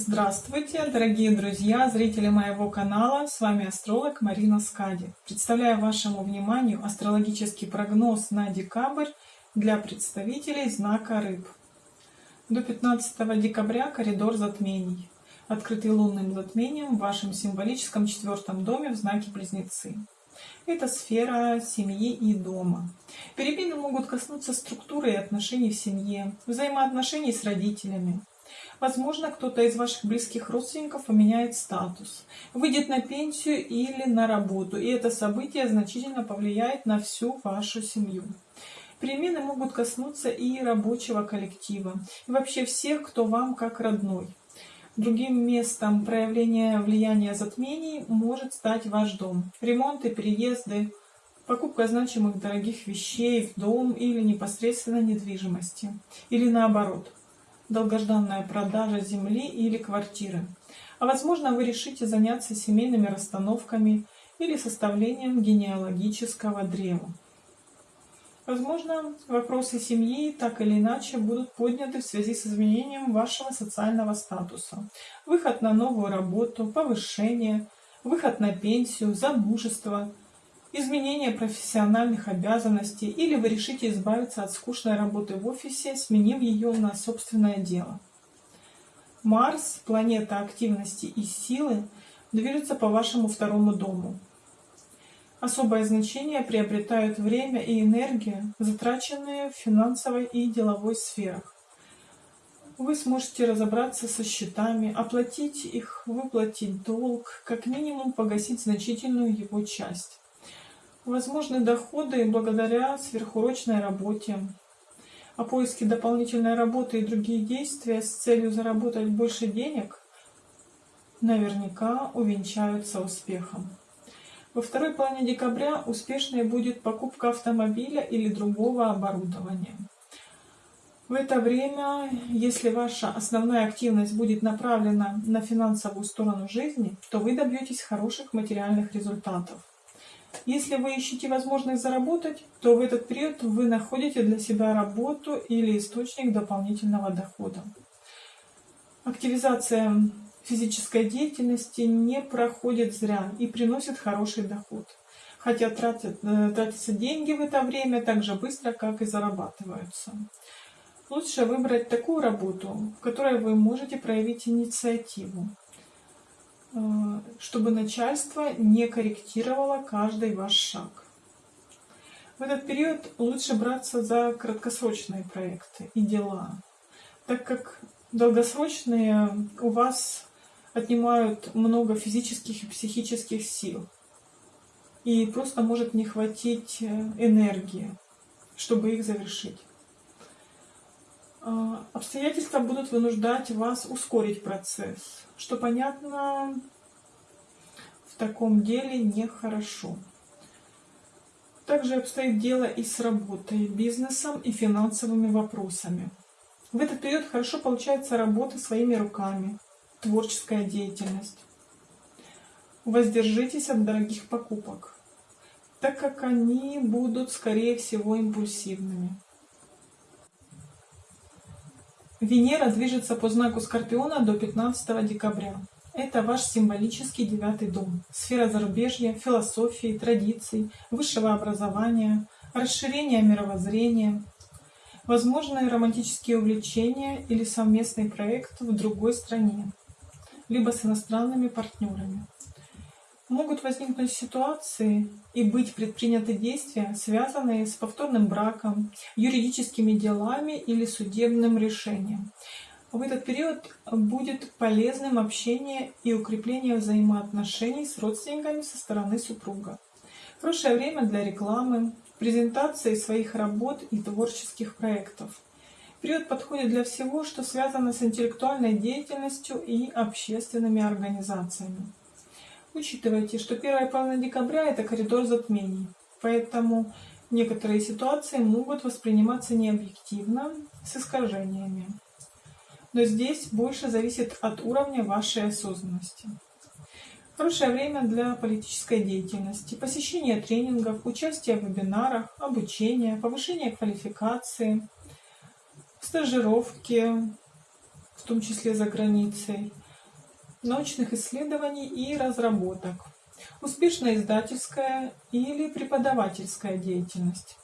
Здравствуйте, дорогие друзья, зрители моего канала. С вами астролог Марина Скади. Представляю вашему вниманию астрологический прогноз на декабрь для представителей знака Рыб. До 15 декабря коридор затмений, открытый лунным затмением в вашем символическом четвертом доме в знаке Близнецы. Это сфера семьи и дома. Перемены могут коснуться структуры и отношений в семье, взаимоотношений с родителями, Возможно, кто-то из ваших близких родственников поменяет статус, выйдет на пенсию или на работу, и это событие значительно повлияет на всю вашу семью. Перемены могут коснуться и рабочего коллектива, и вообще всех, кто вам как родной. Другим местом проявления влияния затмений может стать ваш дом. Ремонты, переезды, покупка значимых дорогих вещей в дом или непосредственно недвижимости. Или наоборот – долгожданная продажа земли или квартиры. А возможно, вы решите заняться семейными расстановками или составлением генеалогического древа. Возможно, вопросы семьи так или иначе будут подняты в связи с изменением вашего социального статуса. Выход на новую работу, повышение, выход на пенсию, замужество – изменение профессиональных обязанностей или вы решите избавиться от скучной работы в офисе, сменив ее на собственное дело. Марс, планета активности и силы, движется по вашему второму дому. Особое значение приобретают время и энергия, затраченные в финансовой и деловой сферах. Вы сможете разобраться со счетами, оплатить их, выплатить долг, как минимум погасить значительную его часть. Возможны доходы благодаря сверхурочной работе. А поиски дополнительной работы и другие действия с целью заработать больше денег наверняка увенчаются успехом. Во второй половине декабря успешной будет покупка автомобиля или другого оборудования. В это время, если ваша основная активность будет направлена на финансовую сторону жизни, то вы добьетесь хороших материальных результатов. Если вы ищете возможность заработать, то в этот период вы находите для себя работу или источник дополнительного дохода. Активизация физической деятельности не проходит зря и приносит хороший доход. Хотя тратят, э, тратятся деньги в это время так же быстро, как и зарабатываются. Лучше выбрать такую работу, в которой вы можете проявить инициативу. Э, чтобы начальство не корректировало каждый ваш шаг. В этот период лучше браться за краткосрочные проекты и дела, так как долгосрочные у вас отнимают много физических и психических сил. И просто может не хватить э, энергии, чтобы их завершить. Обстоятельства будут вынуждать вас ускорить процесс, что, понятно, в таком деле нехорошо. Также обстоит дело и с работой, бизнесом и финансовыми вопросами. В этот период хорошо получается работа своими руками, творческая деятельность. Воздержитесь от дорогих покупок, так как они будут, скорее всего, импульсивными. Венера движется по знаку Скорпиона до 15 декабря. Это ваш символический девятый дом. Сфера зарубежья, философии, традиций, высшего образования, расширения мировоззрения, возможные романтические увлечения или совместный проект в другой стране, либо с иностранными партнерами могут возникнуть ситуации и быть предприняты действия, связанные с повторным браком, юридическими делами или судебным решением. В этот период будет полезным общение и укрепление взаимоотношений с родственниками со стороны супруга. Хорошее время для рекламы, презентации своих работ и творческих проектов. Период подходит для всего, что связано с интеллектуальной деятельностью и общественными организациями. Учитывайте, что первая половина декабря – это коридор затмений, поэтому некоторые ситуации могут восприниматься необъективно, с искажениями. Но здесь больше зависит от уровня вашей осознанности. Хорошее время для политической деятельности, посещения тренингов, участия в вебинарах, обучения, повышения квалификации, стажировки, в том числе за границей – научных исследований и разработок, успешная издательская или преподавательская деятельность,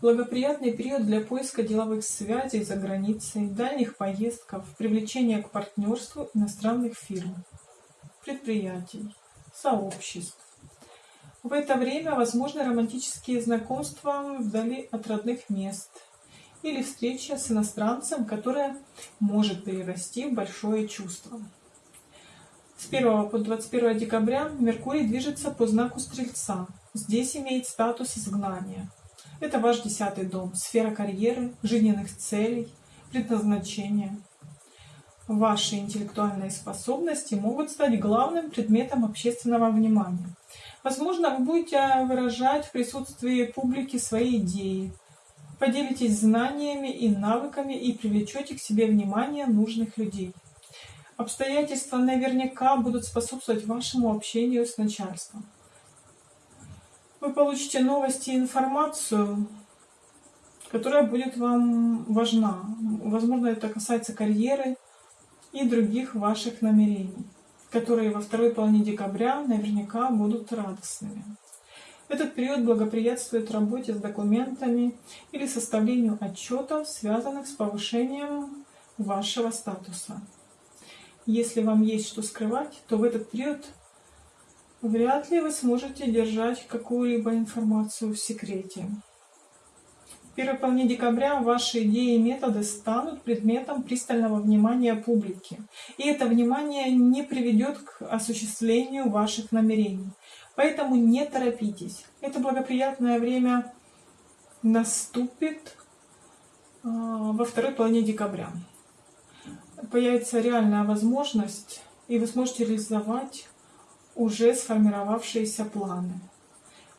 благоприятный период для поиска деловых связей за границей, дальних поездков, привлечения к партнерству иностранных фирм, предприятий, сообществ. В это время возможны романтические знакомства вдали от родных мест или встреча с иностранцем, которая может перерасти в большое чувство. С 1 по 21 декабря Меркурий движется по знаку Стрельца. Здесь имеет статус изгнания. Это ваш десятый дом, сфера карьеры, жизненных целей, предназначения. Ваши интеллектуальные способности могут стать главным предметом общественного внимания. Возможно, вы будете выражать в присутствии публики свои идеи, поделитесь знаниями и навыками и привлечете к себе внимание нужных людей. Обстоятельства наверняка будут способствовать вашему общению с начальством. Вы получите новости и информацию, которая будет вам важна. Возможно, это касается карьеры и других ваших намерений, которые во второй половине декабря наверняка будут радостными. Этот период благоприятствует работе с документами или составлению отчетов, связанных с повышением вашего статуса. Если вам есть что скрывать, то в этот период вряд ли вы сможете держать какую-либо информацию в секрете. В первой половине декабря ваши идеи и методы станут предметом пристального внимания публики. И это внимание не приведет к осуществлению ваших намерений. Поэтому не торопитесь. Это благоприятное время наступит а, во второй половине декабря. Появится реальная возможность, и вы сможете реализовать уже сформировавшиеся планы.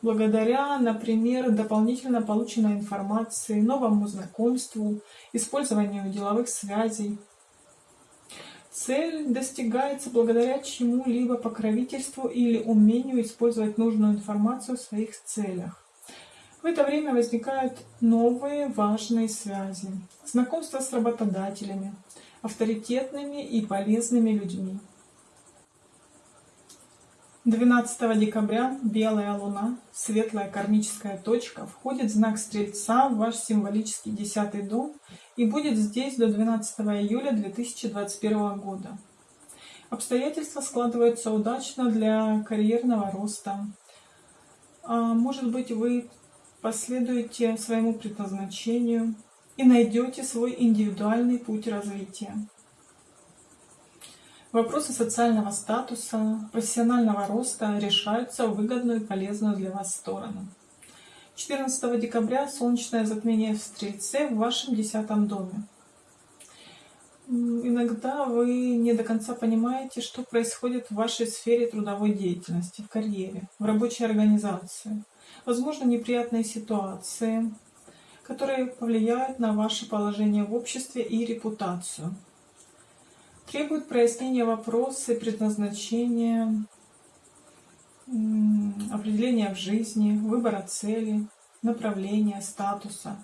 Благодаря, например, дополнительно полученной информации, новому знакомству, использованию деловых связей, Цель достигается благодаря чему-либо покровительству или умению использовать нужную информацию в своих целях. В это время возникают новые важные связи, знакомства с работодателями, авторитетными и полезными людьми. 12 декабря белая луна, светлая кармическая точка, входит в знак Стрельца в ваш символический десятый дом и будет здесь до 12 июля 2021 года. Обстоятельства складываются удачно для карьерного роста. А может быть, вы последуете своему предназначению и найдете свой индивидуальный путь развития. Вопросы социального статуса, профессионального роста решаются в выгодную и полезную для вас сторону. 14 декабря солнечное затмение в Стрельце в вашем десятом доме. Иногда вы не до конца понимаете, что происходит в вашей сфере трудовой деятельности, в карьере, в рабочей организации. Возможно, неприятные ситуации, которые повлияют на ваше положение в обществе и репутацию требует прояснения вопросы предназначения, определения в жизни, выбора цели, направления, статуса.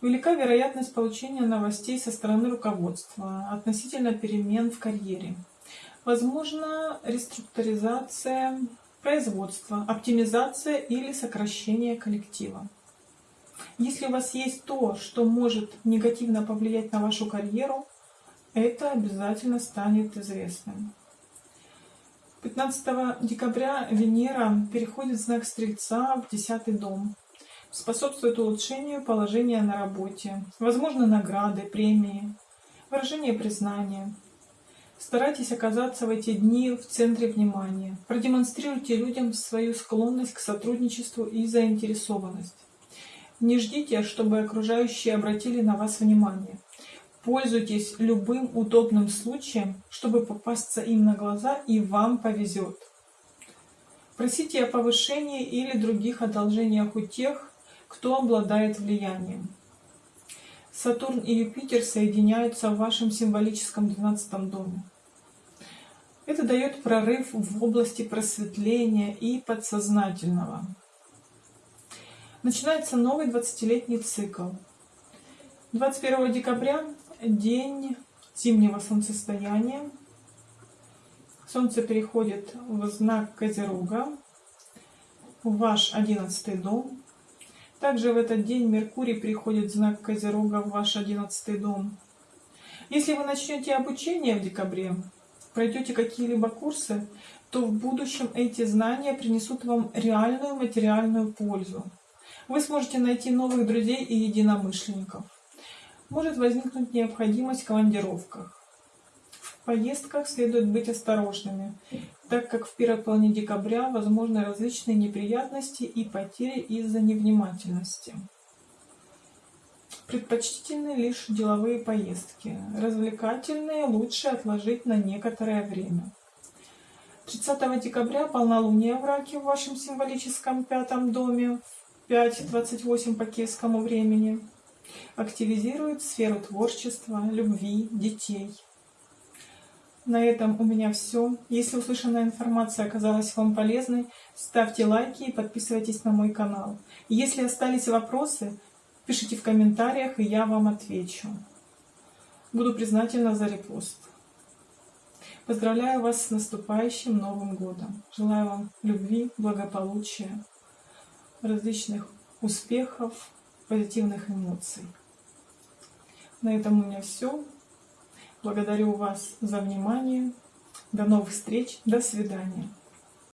Велика вероятность получения новостей со стороны руководства относительно перемен в карьере. Возможно реструктуризация производства, оптимизация или сокращение коллектива. Если у вас есть то, что может негативно повлиять на вашу карьеру, это обязательно станет известным. 15 декабря Венера переходит в знак Стрельца в 10 дом. Способствует улучшению положения на работе, возможно награды, премии, выражение признания. Старайтесь оказаться в эти дни в центре внимания. Продемонстрируйте людям свою склонность к сотрудничеству и заинтересованность. Не ждите, чтобы окружающие обратили на вас внимание. Пользуйтесь любым удобным случаем, чтобы попасться им на глаза, и вам повезет. Просите о повышении или других одолжениях у тех, кто обладает влиянием. Сатурн и Юпитер соединяются в вашем символическом 12 доме. Это дает прорыв в области просветления и подсознательного. Начинается новый 20-летний цикл. 21 декабря день зимнего солнцестояния. Солнце переходит в знак Козерога, в ваш одиннадцатый дом. Также в этот день Меркурий приходит в знак Козерога в ваш одиннадцатый дом. Если вы начнете обучение в декабре, пройдете какие-либо курсы, то в будущем эти знания принесут вам реальную материальную пользу. Вы сможете найти новых друзей и единомышленников. Может возникнуть необходимость в командировках. В поездках следует быть осторожными, так как в первой половине декабря возможны различные неприятности и потери из-за невнимательности. Предпочтительны лишь деловые поездки. Развлекательные лучше отложить на некоторое время. 30 декабря полнолуние в Раке в вашем символическом пятом доме 5.28 по киевскому времени активизирует сферу творчества, любви, детей. На этом у меня все. Если услышанная информация оказалась вам полезной, ставьте лайки и подписывайтесь на мой канал. Если остались вопросы, пишите в комментариях, и я вам отвечу. Буду признательна за репост. Поздравляю вас с наступающим Новым Годом. Желаю вам любви, благополучия, различных успехов, позитивных эмоций. На этом у меня все. Благодарю вас за внимание. До новых встреч. До свидания.